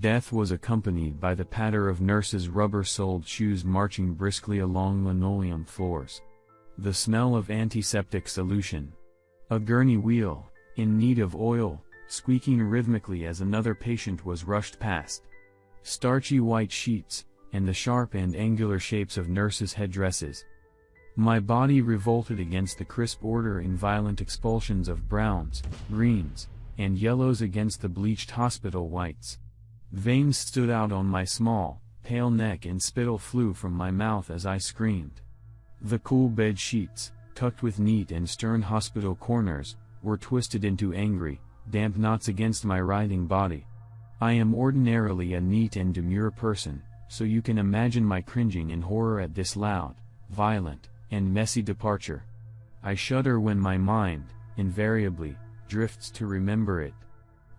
Death was accompanied by the patter of nurses' rubber-soled shoes marching briskly along linoleum floors. The smell of antiseptic solution. A gurney wheel, in need of oil, squeaking rhythmically as another patient was rushed past. Starchy white sheets, and the sharp and angular shapes of nurses' headdresses. My body revolted against the crisp order in violent expulsions of browns, greens, and yellows against the bleached hospital whites. Veins stood out on my small, pale neck and spittle flew from my mouth as I screamed. The cool bed sheets, tucked with neat and stern hospital corners, were twisted into angry, damp knots against my writhing body. I am ordinarily a neat and demure person, so you can imagine my cringing in horror at this loud, violent, and messy departure. I shudder when my mind, invariably, drifts to remember it.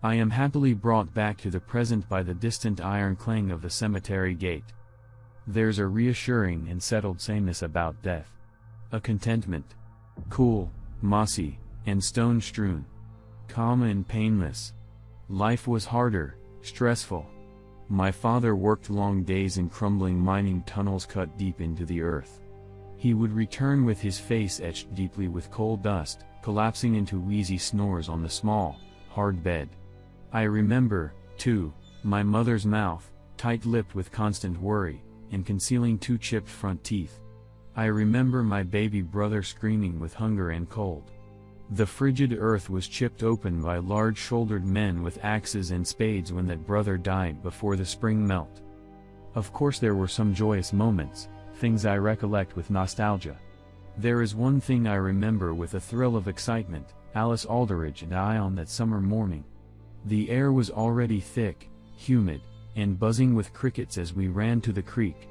I am happily brought back to the present by the distant iron clang of the cemetery gate. There's a reassuring and settled sameness about death. A contentment. Cool, mossy, and stone-strewn. Calm and painless. Life was harder, stressful. My father worked long days in crumbling mining tunnels cut deep into the earth. He would return with his face etched deeply with coal dust, collapsing into wheezy snores on the small, hard bed. I remember, too, my mother's mouth, tight-lipped with constant worry, and concealing two chipped front teeth. I remember my baby brother screaming with hunger and cold. The frigid earth was chipped open by large-shouldered men with axes and spades when that brother died before the spring melt. Of course there were some joyous moments, things I recollect with nostalgia. There is one thing I remember with a thrill of excitement, Alice Aldridge and I on that summer morning. The air was already thick, humid, and buzzing with crickets as we ran to the creek.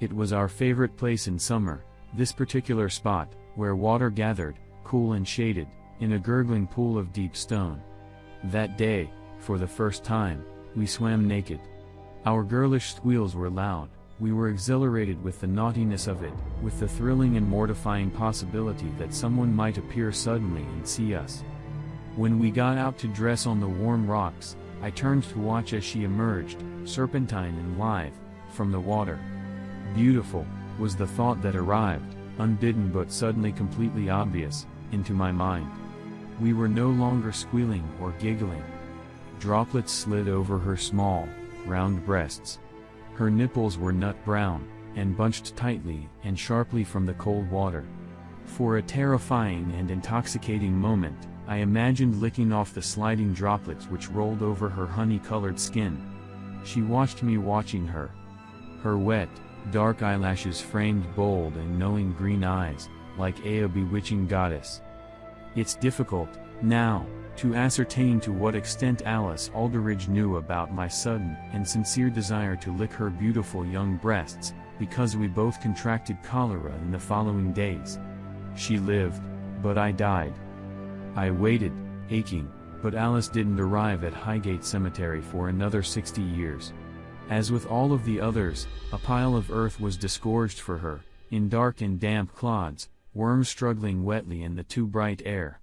It was our favorite place in summer, this particular spot, where water gathered, cool and shaded, in a gurgling pool of deep stone. That day, for the first time, we swam naked. Our girlish squeals were loud, we were exhilarated with the naughtiness of it, with the thrilling and mortifying possibility that someone might appear suddenly and see us. When we got out to dress on the warm rocks, I turned to watch as she emerged, serpentine and lithe, from the water. Beautiful, was the thought that arrived, unbidden but suddenly completely obvious, into my mind. We were no longer squealing or giggling. Droplets slid over her small, round breasts, her nipples were nut brown, and bunched tightly and sharply from the cold water. For a terrifying and intoxicating moment, I imagined licking off the sliding droplets which rolled over her honey-colored skin. She watched me watching her. Her wet, dark eyelashes framed bold and knowing green eyes, like a bewitching goddess. It's difficult, now, to ascertain to what extent Alice Aldridge knew about my sudden and sincere desire to lick her beautiful young breasts, because we both contracted cholera in the following days. She lived, but I died. I waited, aching, but Alice didn't arrive at Highgate Cemetery for another 60 years. As with all of the others, a pile of earth was disgorged for her, in dark and damp clods, worms struggling wetly in the too bright air.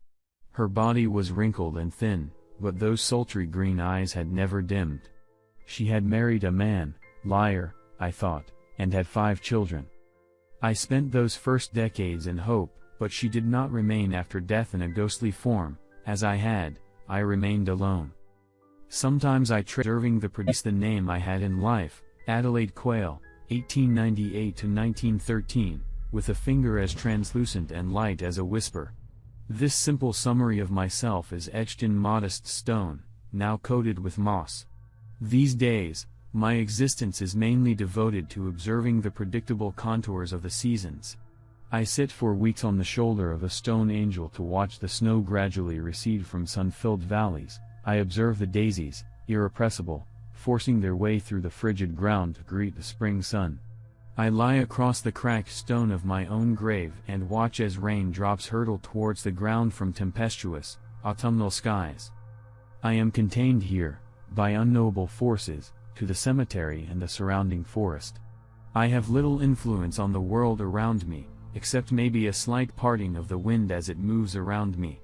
Her body was wrinkled and thin, but those sultry green eyes had never dimmed. She had married a man, liar, I thought, and had five children. I spent those first decades in hope, but she did not remain after death in a ghostly form, as I had, I remained alone. Sometimes I preserving the produce the name I had in life, Adelaide Quayle, 1898 to 1913, with a finger as translucent and light as a whisper. This simple summary of myself is etched in modest stone, now coated with moss. These days, my existence is mainly devoted to observing the predictable contours of the seasons. I sit for weeks on the shoulder of a stone angel to watch the snow gradually recede from sun-filled valleys, I observe the daisies, irrepressible, forcing their way through the frigid ground to greet the spring sun. I lie across the cracked stone of my own grave and watch as rain drops hurtle towards the ground from tempestuous, autumnal skies. I am contained here, by unknowable forces, to the cemetery and the surrounding forest. I have little influence on the world around me, except maybe a slight parting of the wind as it moves around me.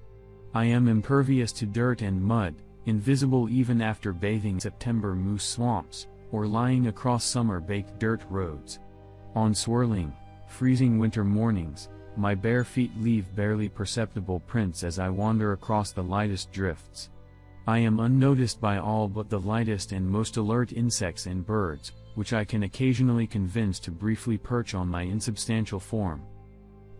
I am impervious to dirt and mud, invisible even after bathing September moose swamps, or lying across summer-baked dirt roads. On swirling, freezing winter mornings, my bare feet leave barely perceptible prints as I wander across the lightest drifts. I am unnoticed by all but the lightest and most alert insects and birds, which I can occasionally convince to briefly perch on my insubstantial form.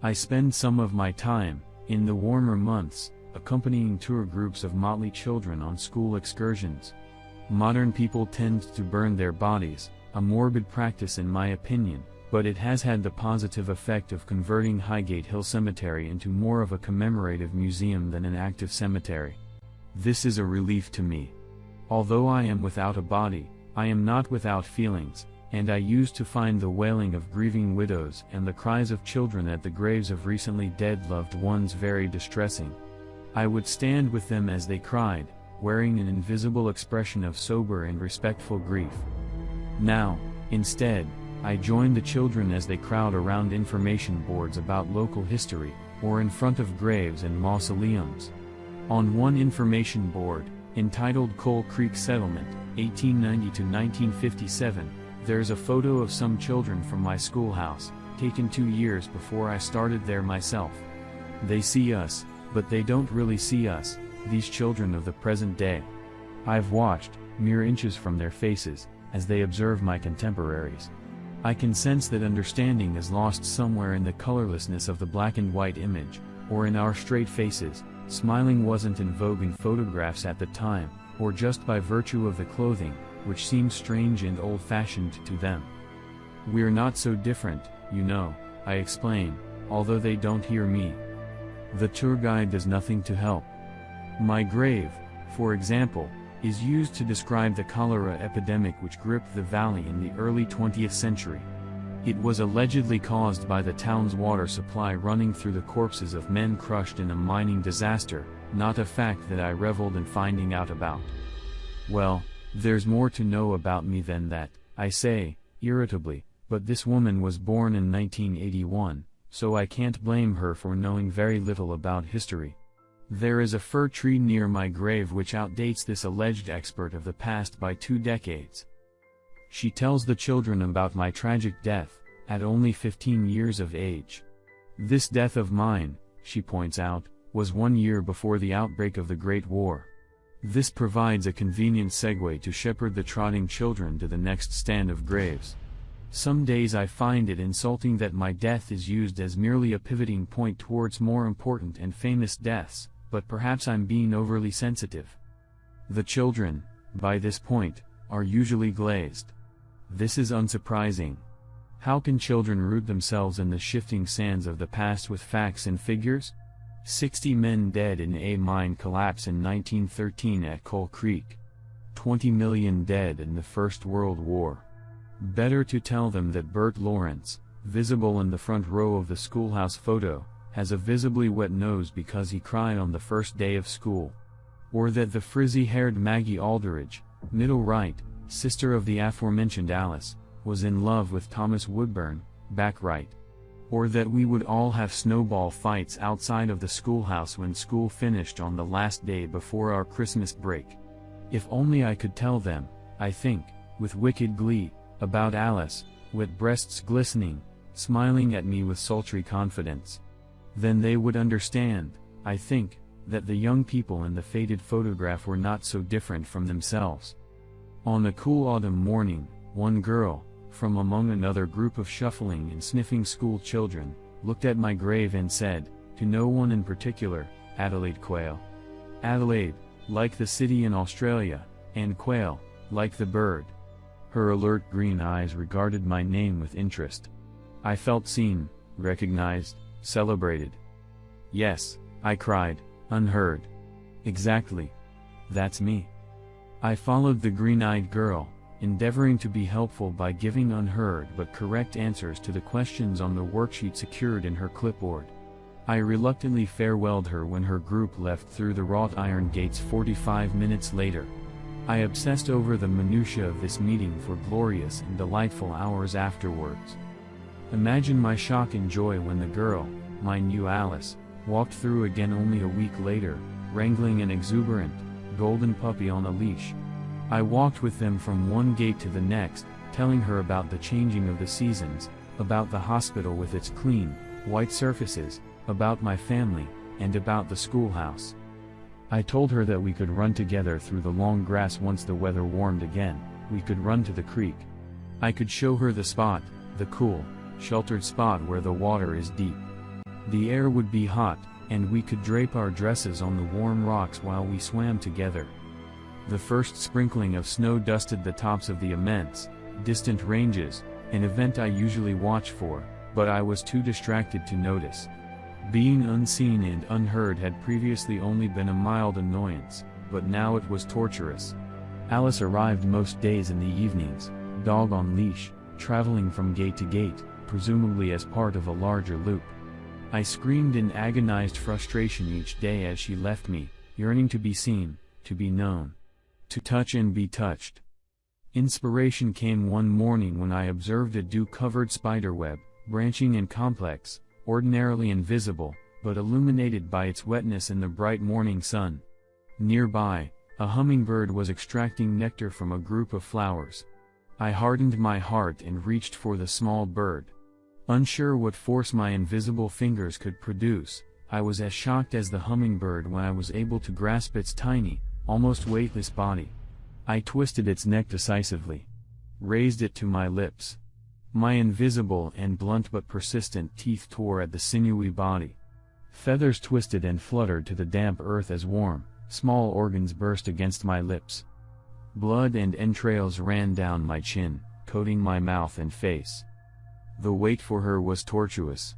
I spend some of my time, in the warmer months, accompanying tour groups of motley children on school excursions. Modern people tend to burn their bodies, a morbid practice in my opinion, but it has had the positive effect of converting Highgate Hill Cemetery into more of a commemorative museum than an active cemetery. This is a relief to me. Although I am without a body, I am not without feelings, and I used to find the wailing of grieving widows and the cries of children at the graves of recently dead loved ones very distressing. I would stand with them as they cried, wearing an invisible expression of sober and respectful grief. Now, instead, I join the children as they crowd around information boards about local history, or in front of graves and mausoleums. On one information board, entitled Coal Creek Settlement, 1890 to 1957, there's a photo of some children from my schoolhouse, taken two years before I started there myself. They see us, but they don't really see us, these children of the present day. I've watched, mere inches from their faces, as they observe my contemporaries. I can sense that understanding is lost somewhere in the colorlessness of the black and white image, or in our straight faces, smiling wasn't in vogue in photographs at the time, or just by virtue of the clothing, which seems strange and old-fashioned to them. We're not so different, you know, I explain, although they don't hear me. The tour guide does nothing to help. My grave, for example, is used to describe the cholera epidemic which gripped the valley in the early 20th century. It was allegedly caused by the town's water supply running through the corpses of men crushed in a mining disaster, not a fact that I reveled in finding out about. Well, there's more to know about me than that, I say, irritably, but this woman was born in 1981, so I can't blame her for knowing very little about history. There is a fir tree near my grave which outdates this alleged expert of the past by two decades. She tells the children about my tragic death, at only 15 years of age. This death of mine, she points out, was one year before the outbreak of the Great War. This provides a convenient segue to shepherd the trotting children to the next stand of graves. Some days I find it insulting that my death is used as merely a pivoting point towards more important and famous deaths, but perhaps I'm being overly sensitive. The children, by this point, are usually glazed. This is unsurprising. How can children root themselves in the shifting sands of the past with facts and figures? 60 men dead in a mine collapse in 1913 at Coal Creek. 20 million dead in the First World War. Better to tell them that Bert Lawrence, visible in the front row of the schoolhouse photo, has a visibly wet nose because he cried on the first day of school. Or that the frizzy-haired Maggie Aldridge, middle right, sister of the aforementioned Alice, was in love with Thomas Woodburn, back right. Or that we would all have snowball fights outside of the schoolhouse when school finished on the last day before our Christmas break. If only I could tell them, I think, with wicked glee, about Alice, with breasts glistening, smiling at me with sultry confidence. Then they would understand, I think, that the young people in the faded photograph were not so different from themselves. On a cool autumn morning, one girl, from among another group of shuffling and sniffing school children, looked at my grave and said, to no one in particular, Adelaide Quayle. Adelaide, like the city in Australia, and Quayle, like the bird. Her alert green eyes regarded my name with interest. I felt seen, recognized, celebrated. Yes, I cried, unheard. Exactly. That's me. I followed the green-eyed girl, endeavoring to be helpful by giving unheard but correct answers to the questions on the worksheet secured in her clipboard. I reluctantly farewelled her when her group left through the wrought iron gates 45 minutes later. I obsessed over the minutiae of this meeting for glorious and delightful hours afterwards. Imagine my shock and joy when the girl, my new Alice, walked through again only a week later, wrangling an exuberant, golden puppy on a leash. I walked with them from one gate to the next, telling her about the changing of the seasons, about the hospital with its clean, white surfaces, about my family, and about the schoolhouse. I told her that we could run together through the long grass once the weather warmed again, we could run to the creek. I could show her the spot, the cool, sheltered spot where the water is deep. The air would be hot, and we could drape our dresses on the warm rocks while we swam together. The first sprinkling of snow dusted the tops of the immense, distant ranges, an event I usually watch for, but I was too distracted to notice. Being unseen and unheard had previously only been a mild annoyance, but now it was torturous. Alice arrived most days in the evenings, dog on leash, traveling from gate to gate, presumably as part of a larger loop. I screamed in agonized frustration each day as she left me, yearning to be seen, to be known. To touch and be touched. Inspiration came one morning when I observed a dew-covered spiderweb, branching and complex, ordinarily invisible, but illuminated by its wetness in the bright morning sun. Nearby, a hummingbird was extracting nectar from a group of flowers. I hardened my heart and reached for the small bird. Unsure what force my invisible fingers could produce, I was as shocked as the hummingbird when I was able to grasp its tiny, almost weightless body. I twisted its neck decisively. Raised it to my lips. My invisible and blunt but persistent teeth tore at the sinewy body. Feathers twisted and fluttered to the damp earth as warm, small organs burst against my lips. Blood and entrails ran down my chin, coating my mouth and face. The wait for her was tortuous.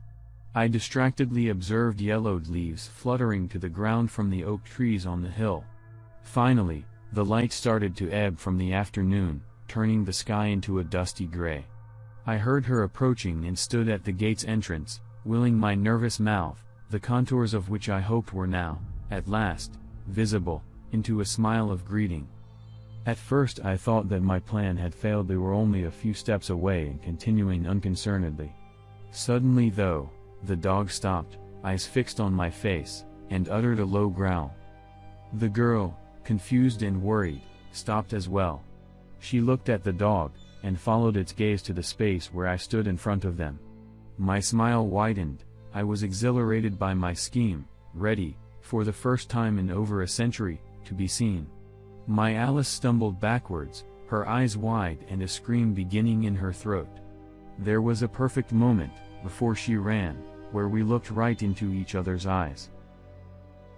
I distractedly observed yellowed leaves fluttering to the ground from the oak trees on the hill. Finally, the light started to ebb from the afternoon, turning the sky into a dusty gray. I heard her approaching and stood at the gate's entrance, willing my nervous mouth, the contours of which I hoped were now, at last, visible, into a smile of greeting. At first I thought that my plan had failed they were only a few steps away and continuing unconcernedly. Suddenly though, the dog stopped, eyes fixed on my face, and uttered a low growl. The girl, confused and worried, stopped as well. She looked at the dog, and followed its gaze to the space where I stood in front of them. My smile widened, I was exhilarated by my scheme, ready, for the first time in over a century, to be seen. My Alice stumbled backwards, her eyes wide and a scream beginning in her throat. There was a perfect moment, before she ran, where we looked right into each other's eyes.